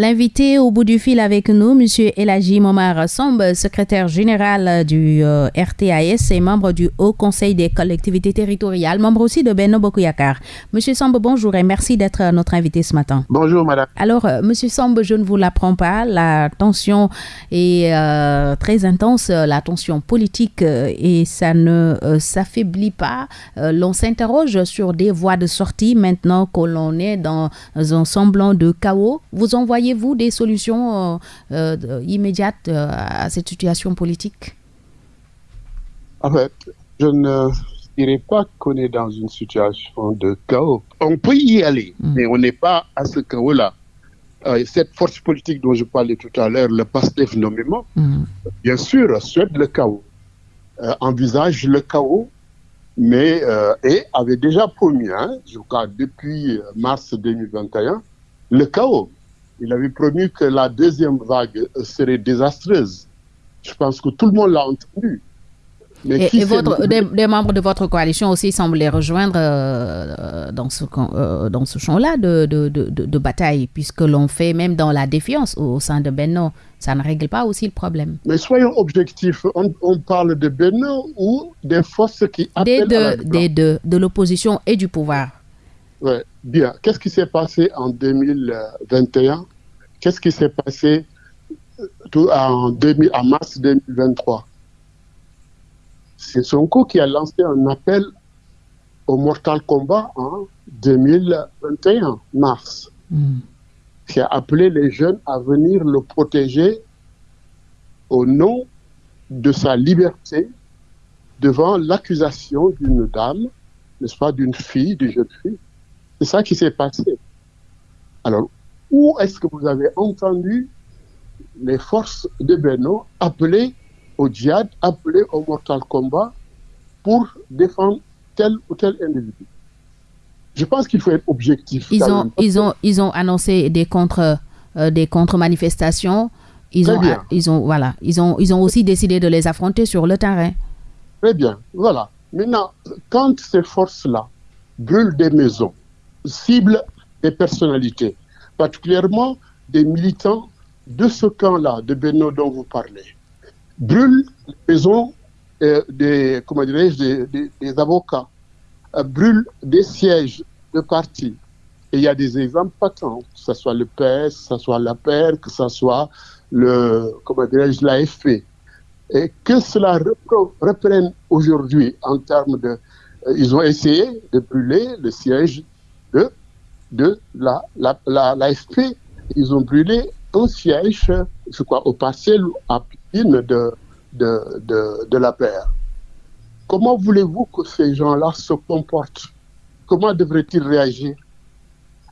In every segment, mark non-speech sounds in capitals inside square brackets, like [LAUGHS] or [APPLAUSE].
L'invité au bout du fil avec nous, M. Elagi Momar Somb, secrétaire général du euh, RTAS et membre du Haut Conseil des collectivités territoriales, membre aussi de Benno Bokuyakar. M. Somb, bonjour et merci d'être notre invité ce matin. Bonjour, madame. Alors, euh, M. Somb, je ne vous l'apprends pas, la tension est euh, très intense, la tension politique, et ça ne s'affaiblit pas. l'on s'interroge sur des voies de sortie maintenant que l'on est dans un semblant de chaos. Vous envoyez vous des solutions euh, euh, immédiates euh, à cette situation politique? En fait, je ne dirais pas qu'on est dans une situation de chaos. On peut y aller, mm. mais on n'est pas à ce chaos-là. cette force politique dont je parlais tout à l'heure, le PASTEF nommément, mm. bien sûr, souhaite le chaos, envisage le chaos, mais et avait déjà promis, hein, je crois depuis mars 2021, le chaos. Il avait promis que la deuxième vague serait désastreuse. Je pense que tout le monde l'a entendu. Mais et, votre, des, membres de votre coalition aussi semblent les rejoindre euh, dans ce, euh, dans ce champ-là de, de, de, de, bataille, puisque l'on fait même dans la défiance au, sein de Benno. Ça ne règle pas aussi le problème. Mais soyons objectifs. On, parle de Benno ou des forces qui appellent des deux, à la Des deux, de l'opposition et du pouvoir. Oui, bien. Qu'est-ce qui s'est passé en 2021 Qu'est-ce qui s'est passé euh, en, 2000, en mars 2023 C'est Sonko qui a lancé un appel au Mortal Kombat en 2021, mars, hmm. qui a appelé les jeunes à venir le protéger au nom de sa liberté devant l'accusation d'une dame, n'est-ce pas, d'une fille, d'une jeune fille. C'est ça qui s'est passé. Alors, où est-ce que vous avez entendu les forces de Beno appeler au djihad, appeler au mortal combat pour défendre tel ou tel individu? Je pense qu'il faut être objectif. Ils ont, ils ont, ils ont annoncé des contre, euh, des contre-manifestations. Ils ont, ils ont, voilà, ils ont, ils ont aussi décidé de les affronter sur le terrain. Très bien, voilà. Maintenant, quand ces forces-là brûlent des maisons, ciblent des personnalités, particulièrement des militants de ce camp-là, de Beno dont vous parlez, brûlent les maisons euh, des, comment des, des, avocats, euh, brûlent des sièges de partis. Et il y a des exemples patents, que ce soit le PS, que ce soit la PER, que ce soit le, comment dirais-je, l'AFP. Et que cela reprenne aujourd'hui en termes de... Euh, ils ont essayé de brûler le siège de de la, la, l'AFP. Ils ont brûlé un siège, je crois, au parcelle à Pékin de, la paire. Comment voulez-vous que ces gens-là se comportent? Comment devraient-ils réagir?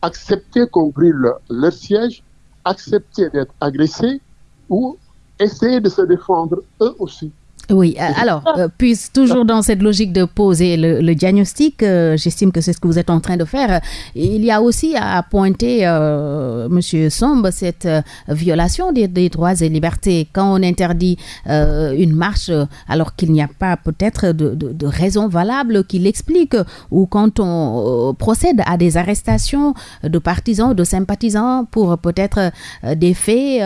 Accepter qu'on brûle leur siège, accepter d'être agressés ou essayer de se défendre eux aussi? Oui, euh, alors, euh, puis toujours dans cette logique de poser le, diagnostic, euh, j'estime que c'est ce que vous êtes en train de faire. Il y a aussi à pointer, Monsieur Sombre, cette violation des, droits et libertés. Quand on interdit une marche alors qu'il n'y a pas peut-être de, de, raison valable qui l'explique, ou quand on procède à des arrestations de partisans, de sympathisants pour peut-être des faits,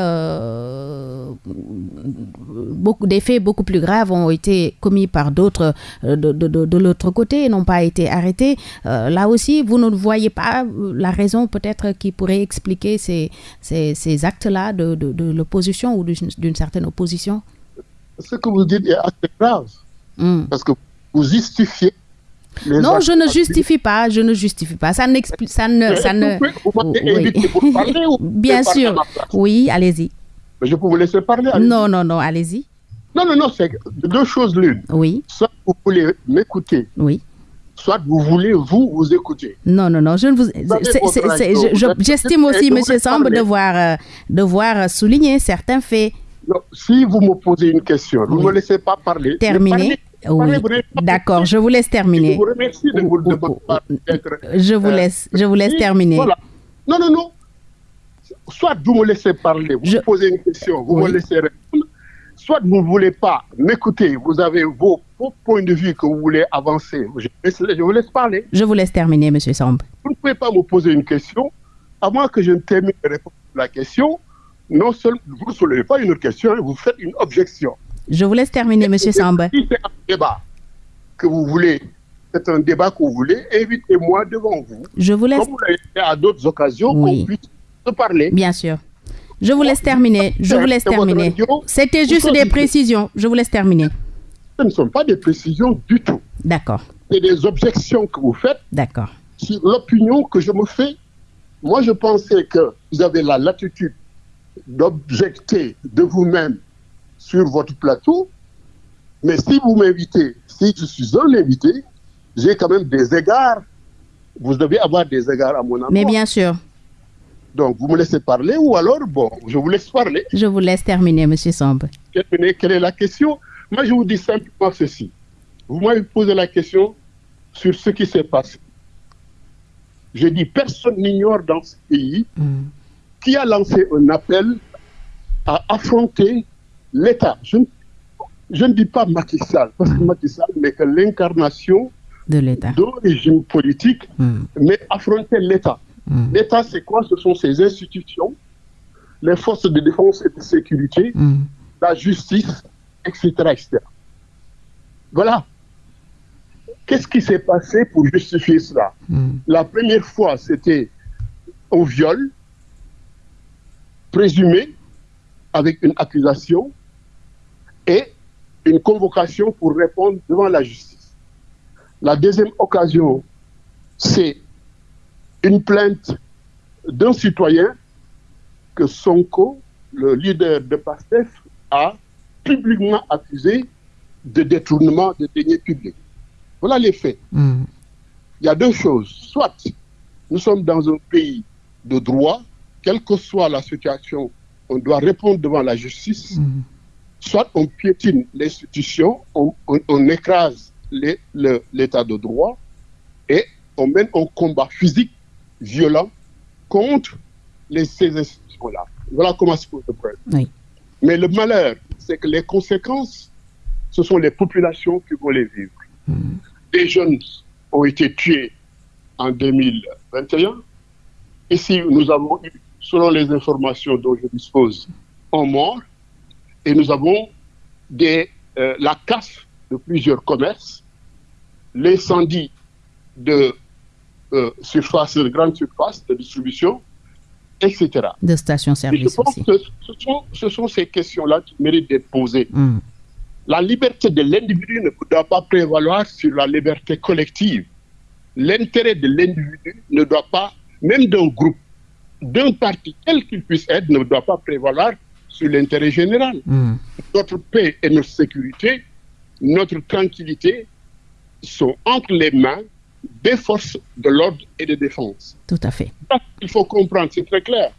beaucoup, des faits beaucoup plus graves ont été commis par d'autres euh, de, de, l'autre côté et n'ont pas été arrêtés. Euh, là aussi, vous ne voyez pas euh, la raison peut-être qui pourrait expliquer ces, ces, actes-là de, l'opposition ou d'une certaine opposition Ce que vous dites est assez grave. Hmm. Parce que vous justifiez non, je ne justifie pas, je ne justifie pas. Ça n'explique, ça ne, ça ne. [LAUGHS] Bien sûr. Oui, allez-y. Je peux vous laisser parler. non, non, non, allez-y. Non, non, non, c'est deux choses l'une. Oui. Soit vous voulez m'écouter. Oui. Soit vous voulez vous vous écouter. Non, non, non, je ne vous. J'estime aussi, Monsieur Samb, devoir, euh, devoir souligner certains faits. Non, si vous me posez une question, vous ne me laissez pas parler. Terminer. Oui, d'accord, je vous laisse terminer. Je vous remercie de vous Je vous laisse, je vous laisse terminer. Voilà. Non, non, non. Soit vous me laissez parler, vous me posez une question, vous me laissez répondre, soit vous ne voulez pas m'écouter, vous avez vos, points de vue que vous voulez avancer. Je, vous laisse parler. Je vous laisse terminer, M. Samb. Vous ne pouvez pas me poser une question, à moins que je ne termine de répondre la question, non seulement vous ne soulevez pas une question, vous faites une objection. Je vous laisse terminer, M. Samba. Si c'est un débat que vous voulez, c'est un débat que vous voulez, invitez-moi devant vous. Je vous laisse. Comme vous l'avez fait à d'autres occasions, Oui. qu'on puisse se parler. Bien sûr. Je vous laisse terminer. Je vous laisse terminer. C'était juste des précisions. Je vous laisse terminer. Ce ne sont pas des précisions du tout. D'accord. C'est des objections que vous faites D'accord. sur l'opinion que je me fais. Moi, je pensais que vous avez la latitude d'objecter de vous-même sur votre plateau. Mais si vous m'invitez, si je suis un invité, j'ai quand même des égards. Vous devez avoir des égards à mon endroit. Mais bien sûr, Donc, vous me laissez parler ou alors, bon, je vous laisse parler. je vous laisse terminer, M. Samba. Quelle quelle est la question? Moi, je vous dis simplement ceci. Vous m'avez posé la question sur ce qui s'est passé. Je dis, personne n'ignore dans ce pays Mm. qui a lancé un appel à affronter l'État. Je, ne- je ne dis pas Macky Sall, parce que Macky Sall n'est que l'incarnation De l'État. d'un régime politique, Mm. mais affronter l'État. Mm. L'État, c'est quoi? Ce sont ses institutions, les forces de défense et de sécurité, Mm. la justice, etc. etc. Voilà. Qu'est-ce qui s'est passé pour justifier cela? Mm. La première fois, c'était au viol, présumé, avec une accusation, et une convocation pour répondre devant la justice. La deuxième occasion, c'est une plainte d'un citoyen que Sonko, le leader de PASTEF, a publiquement accusé de détournement de deniers publics. Voilà les faits. Mm. Il y a deux choses. Soit nous sommes dans un pays de droit, quelle que soit la situation, on doit répondre devant la justice. Mm. Soit on piétine l'institution, on, on- on écrase le- l'état de droit et on mène un combat physique violent contre les, ces institutions-là. Voilà comment se pose le problème. Oui. Mais le malheur, c'est que les conséquences, ce sont les populations qui vont les vivre. Mm. Des jeunes ont été tués en 2021. Ici, nous avons eu, selon les informations dont je dispose, un mort. Et nous avons des, euh, la casse de plusieurs commerces, l'incendie de euh, surface, de grandes surfaces de distribution, etc. De Et je pense aussi. que ce sont, ce sont ces questions-là qui méritent d'être posées. Mm. La liberté de l'individu ne doit pas prévaloir sur la liberté collective. L'intérêt de l'individu ne doit pas, même d'un groupe, d'un parti, quel qu'il puisse être, ne doit pas prévaloir sur l'intérêt général. Mm. Notre paix et notre sécurité, notre tranquillité sont entre les mains des forces de l'ordre et de défense. Tout à fait. Il faut comprendre, c'est très clair.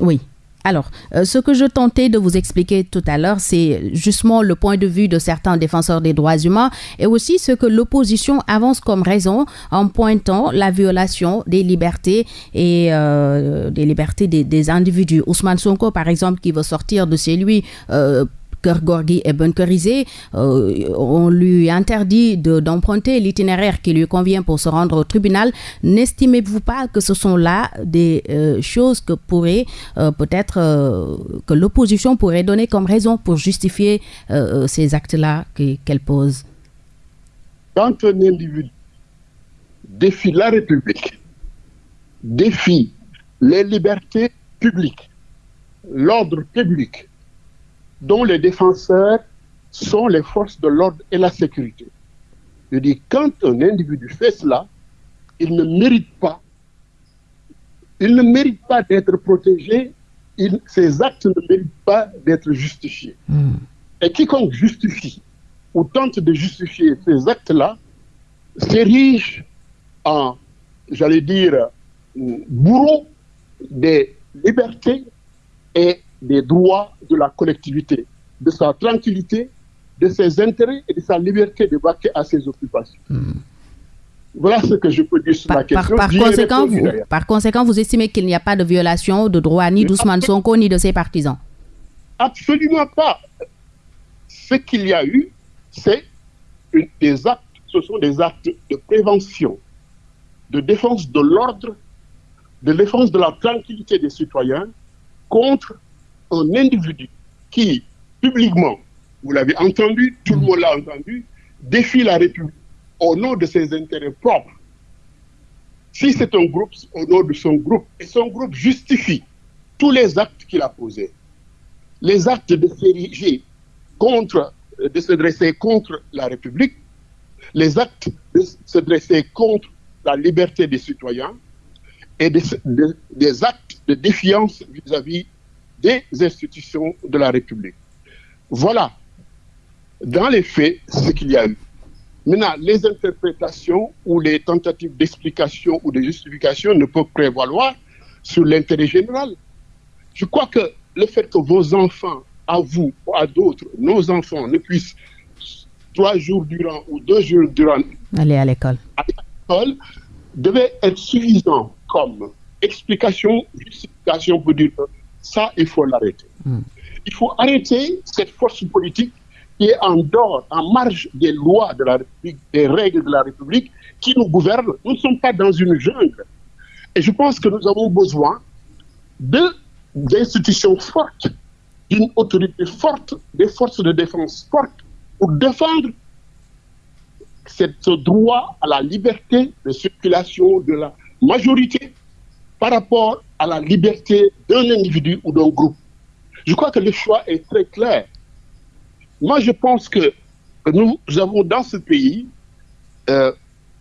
Oui. Alors, euh, ce que je tentais de vous expliquer tout à l'heure, c'est justement le point de vue de certains défenseurs des droits humains et aussi ce que l'opposition avance comme raison en pointant la violation des libertés et euh, des libertés des, des individus. Ousmane Sonko, par exemple, qui veut sortir de chez lui. Euh, Cœur Gorgui est bunkerisé, euh, on lui interdit de- d'emprunter l'itinéraire qui lui convient pour se rendre au tribunal. N'estimez-vous pas que ce sont là des euh, choses que pourrait euh, peut-être que l'opposition pourrait donner comme raison pour justifier ces actes-là que- qu'elle pose? Quand un individu défie la République, défie les libertés publiques, l'ordre public, dont les défenseurs sont les forces de l'ordre et la sécurité. Je dis, quand un individu fait cela, il ne mérite pas, il ne mérite pas d'être protégé, il- ses actes ne méritent pas d'être justifiés. Mm. Et quiconque justifie ou tente de justifier ces actes-là s'érige en, j'allais dire, bourreau des libertés et des droits de la collectivité, de sa tranquillité, de ses intérêts et de sa liberté de vaquer à ses occupations. Voilà ce que je peux dire sur la par, par- question. par conséquent, vous, par conséquent, vous estimez qu'il n'y a pas de violation de droit ni d'Ousmane Sonko ni de ses partisans? Absolument pas. Ce qu'il y a eu, c'est des actes, ce sont des actes de prévention, de défense de l'ordre de défense de la tranquillité des citoyens contre un individu qui, publiquement, vous l'avez entendu, tout le monde l'a entendu, défie la République au nom de ses intérêts propres. Si c'est un groupe, au nom de son groupe, et son groupe justifie tous les actes qu'il a posés, les actes de s'ériger contre, de se dresser contre la République, les actes de se dresser contre la liberté des citoyens et des, actes de défiance vis-à-vis des institutions de la République. Voilà, dans les faits, ce qu'il y a eu. Maintenant, les interprétations ou les tentatives d'explication ou de justification ne peuvent prévaloir sur l'intérêt général. Je crois que le fait que vos enfants, à vous ou à d'autres, nos enfants, ne puissent trois jours durant ou deux jours durant aller à l'école devait être suffisant comme explication, justification pour dire ça, il faut l'arrêter. Hmm. Il faut arrêter cette force politique qui est en dehors, en marge des lois de la République, des règles de la République qui nous gouvernent. Nous ne sommes pas dans une jungle. Et je pense que nous avons besoin d'institutions fortes, d'une autorité forte, des forces de défense fortes pour défendre ce droit à la liberté de circulation de la majorité par rapport à la liberté d'un individu ou d'un groupe. Je crois que le choix est très clair. Moi, je pense que nous avons dans ce pays euh,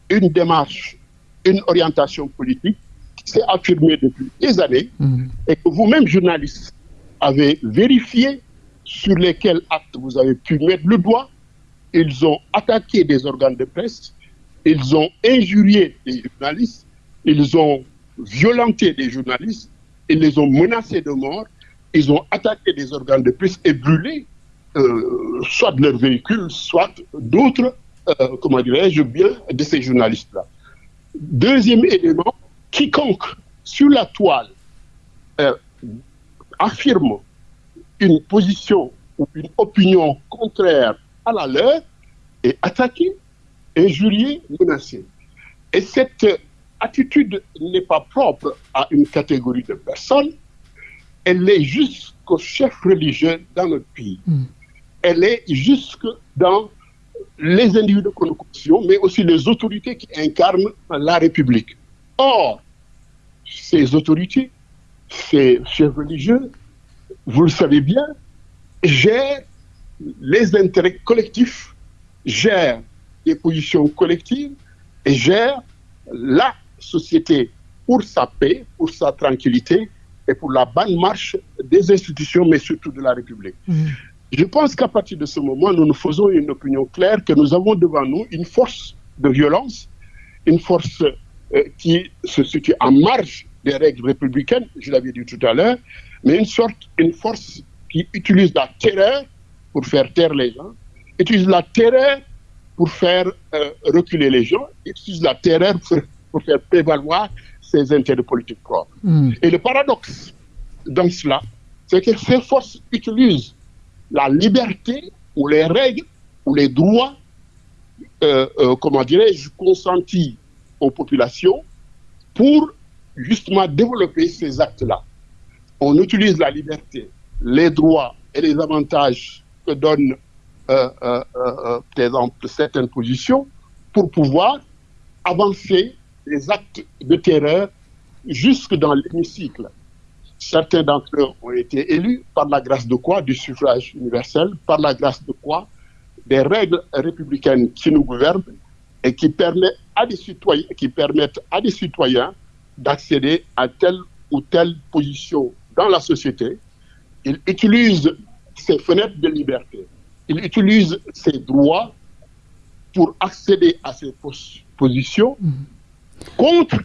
une démarche, une orientation politique qui s'est affirmée depuis des années mmh. et que vous-même, journalistes, avez vérifié sur lesquels actes vous avez pu mettre le doigt ils ont attaqué des organes de presse, ils ont injurié des journalistes, ils ont violenté des journalistes, ils les ont menacés de mort, ils ont attaqué des organes de presse et brûlé euh, soit leurs véhicules, soit d'autres, euh, comment dirais-je bien, de ces journalistes-là. Deuxième élément, quiconque sur la toile euh, affirme une position ou une opinion contraire à la leur et attaqué, injurié, menacé. Et cette attitude n'est pas propre à une catégorie de personnes, elle est jusqu'au chef religieux dans notre pays. Hmm. Elle est jusque dans les individus que nous mais aussi les autorités qui incarnent la République. Or, ces autorités, ces chefs religieux, vous le savez bien, gèrent les intérêts collectifs, gèrent des positions collectives et gèrent la société pour sa paix, pour sa tranquillité et pour la bonne marche des institutions, mais surtout de la République. Mmh. Je pense qu'à partir de ce moment, nous nous faisons une opinion claire que nous avons devant nous une force de violence, une force euh, qui se situe en marge des règles républicaines, je l'avais dit tout à l'heure, mais une sorte, une force qui utilise la terreur pour faire taire les gens, utilise la terreur pour faire euh, reculer les gens, utilise la terreur pour, faire prévaloir ses intérêts politiques propres. Hmm. Et le paradoxe dans cela, c'est que ces forces utilisent la liberté ou les règles ou les droits, euh, euh, comment dirais-je, consentis aux populations pour justement développer ces actes-là. On utilise la liberté, les droits et les avantages que donne, euh, euh, euh, par exemple, certaines positions pour pouvoir avancer les actes de terreur jusque dans l'hémicycle. Certains d'entre eux ont été élus par la grâce de quoi? Du suffrage universel, par la grâce de quoi? Des règles républicaines qui nous gouvernent et qui permettent à des citoyens, des d'accéder à telle ou telle position dans la société. Ils utilisent ces fenêtres de liberté. Il utilise ses droits pour accéder à ces positions contre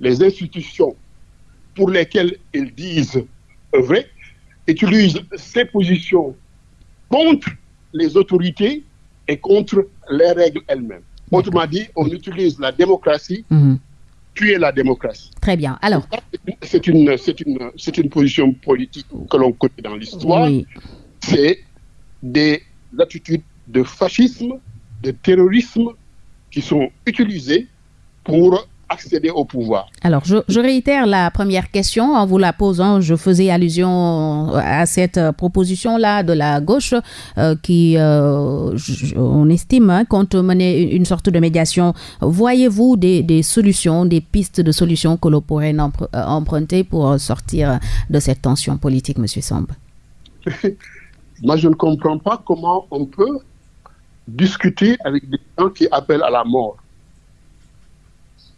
les institutions pour lesquelles ils disent vrai, utilise ces positions contre les autorités et contre les règles elles-mêmes. Autrement dit, on utilise la démocratie mhm tuer la démocratie. Très bien. Alors, c'est une, c'est une, c'est une position politique que l'on connaît dans l'histoire. C'est des attitudes de fascisme, de terrorisme qui sont utilisées pour accéder au pouvoir. Alors, je, réitère la première question en vous la posant. Je faisais allusion à cette proposition-là de la gauche euh, qui, euh, on estime, hein, compte mener une sorte de médiation. Voyez-vous des, des, solutions, des pistes de solutions que l'on pourrait emprunter pour sortir de cette tension politique, M. Samb? [LAUGHS] Moi, je ne comprends pas comment on peut discuter avec des gens qui appellent à la mort.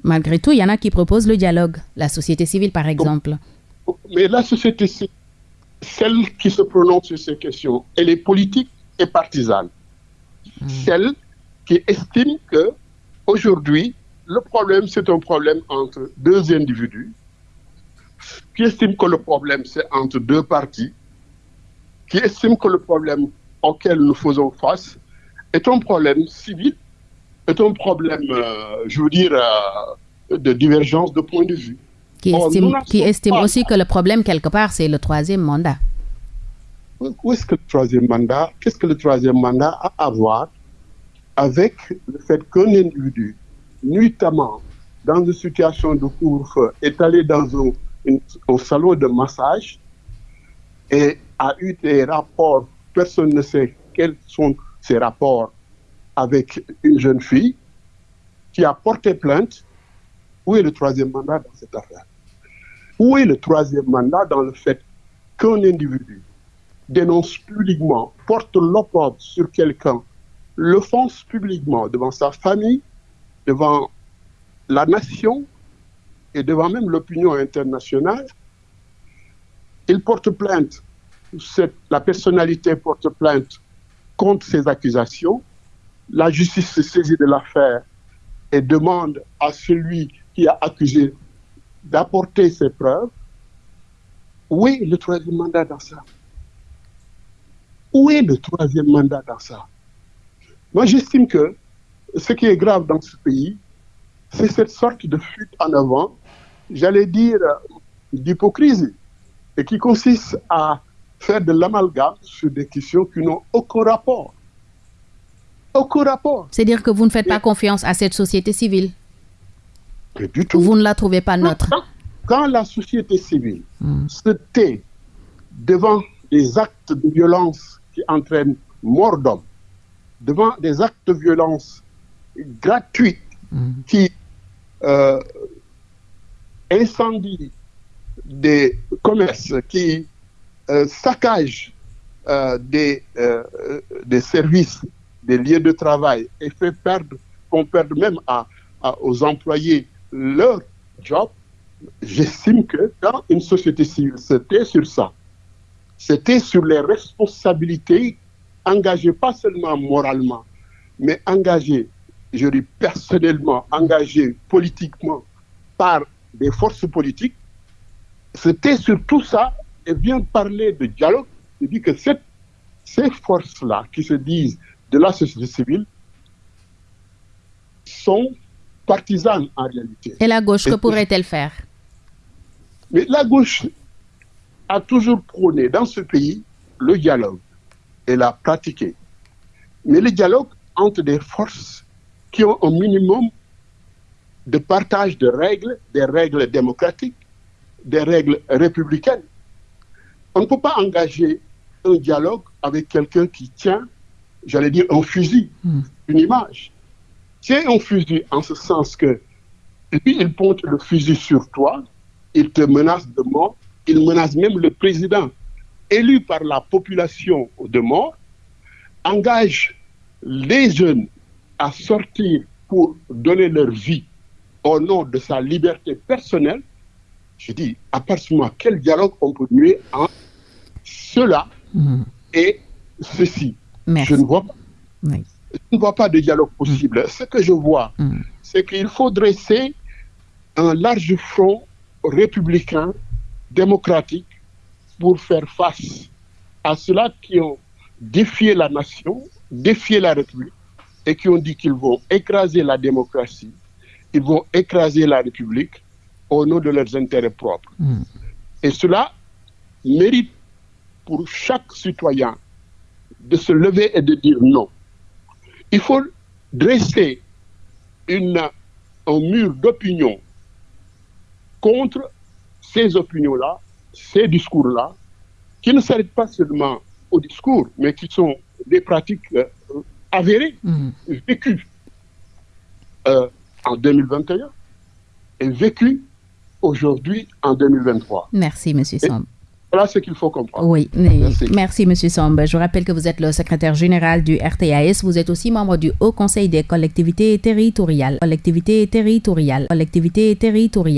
Malgré tout, il y en a qui proposent le dialogue, la société civile par exemple. Mais la société civile, celle qui se prononce sur ces questions, elle est politique et partisane. Hmm. Celle qui estime que aujourd'hui, le problème, c'est un problème entre deux individus, qui estime que le problème, c'est entre deux partis, qui estime que le problème auquel nous faisons face est un problème civil, est un problème, euh, je veux dire, euh, de divergence de point de vue. Qui estime, qui estime aussi que le problème, quelque part, c'est le troisième mandat. Où est-ce que le troisième mandat, qu'est-ce que le troisième mandat a à voir avec le fait qu'un individu, nuitamment, dans une situation de couvre-feu, est allé dans un, un salon de massage et a eu des rapports, personne ne sait quels sont ces rapports avec une jeune fille qui a porté plainte. Où est le troisième mandat dans cette affaire? Où est le troisième mandat dans le fait qu'un individu dénonce publiquement, porte l'opprobre sur quelqu'un, le fonce publiquement devant sa famille, devant la nation et devant même l'opinion internationale, il porte plainte la personnalité porte plainte contre ces accusations. La justice se saisit de l'affaire et demande à celui qui a accusé d'apporter ses preuves. Où est le troisième mandat dans ça? Où est le troisième mandat dans ça? Moi, j'estime que ce qui est grave dans ce pays, c'est cette sorte de fuite en avant, j'allais dire d'hypocrisie, et qui consiste à faire de l'amalgame sur des questions qui n'ont aucun rapport. Aucun rapport. C'est-à-dire que vous ne faites pas confiance à cette société civile du tout. Vous ne la trouvez pas neutre Quand, la société civile hmm. se tait devant des actes de violence qui entraînent mort d'homme, devant des actes de violence gratuits hmm. qui euh, incendient des commerces, qui euh, saccage euh, des, euh, des services, des lieux de travail et fait perdre, qu'on perde même à, aux employés leur job, j'estime que quand une société civile c'était sur ça, c'était sur les responsabilités engagées pas seulement moralement, mais engagées, je dis personnellement, engagées politiquement par des forces politiques, c'était sur tout ça et vient parler de dialogue, je dis que ces forces-là qui se disent de la société civile sont partisanes en réalité. Et la gauche, que pourrait-elle faire? Mais la gauche a toujours prôné dans ce pays le dialogue. Elle a pratiqué. Mais le dialogue entre des forces qui ont un minimum de partage de règles, des règles démocratiques, des règles républicaines. On ne peut pas engager un dialogue avec quelqu'un qui tient, j'allais dire, un fusil, hmm. une image. C'est un fusil en ce sens que lui, il pointe le fusil sur toi, il te menace de mort, il menace même le président élu par la population de mort, engage les jeunes à sortir pour donner leur vie au nom de sa liberté personnelle, je dis, à partir du moment quel dialogue on peut nuer en cela hmm. et ceci. Je ne vois pas. Je ne vois pas de dialogue possible. Hmm. Ce que je vois, hmm. c'est qu'il faut dresser un large front républicain, démocratique, pour faire face à ceux-là qui ont défié la nation, défié la République, et qui ont dit qu'ils vont écraser la démocratie, ils vont écraser la République au nom de leurs intérêts propres. Et cela mérite pour chaque citoyen de se lever et de dire non. Il faut dresser une, un mur d'opinion contre ces opinions-là, ces discours-là, qui ne s'arrêtent pas seulement au discours, mais qui sont des pratiques euh, avérées, mmh. vécues euh, en 2021 et vécues aujourd'hui en 2023. Merci, M. Somb. Voilà ce qu'il faut comprendre. Oui, merci. merci M. Somb. Je rappelle que vous êtes le secrétaire général du RTAS. Vous êtes aussi membre du Haut Conseil des collectivités territoriales. Collectivités territoriales. Collectivités territoriales.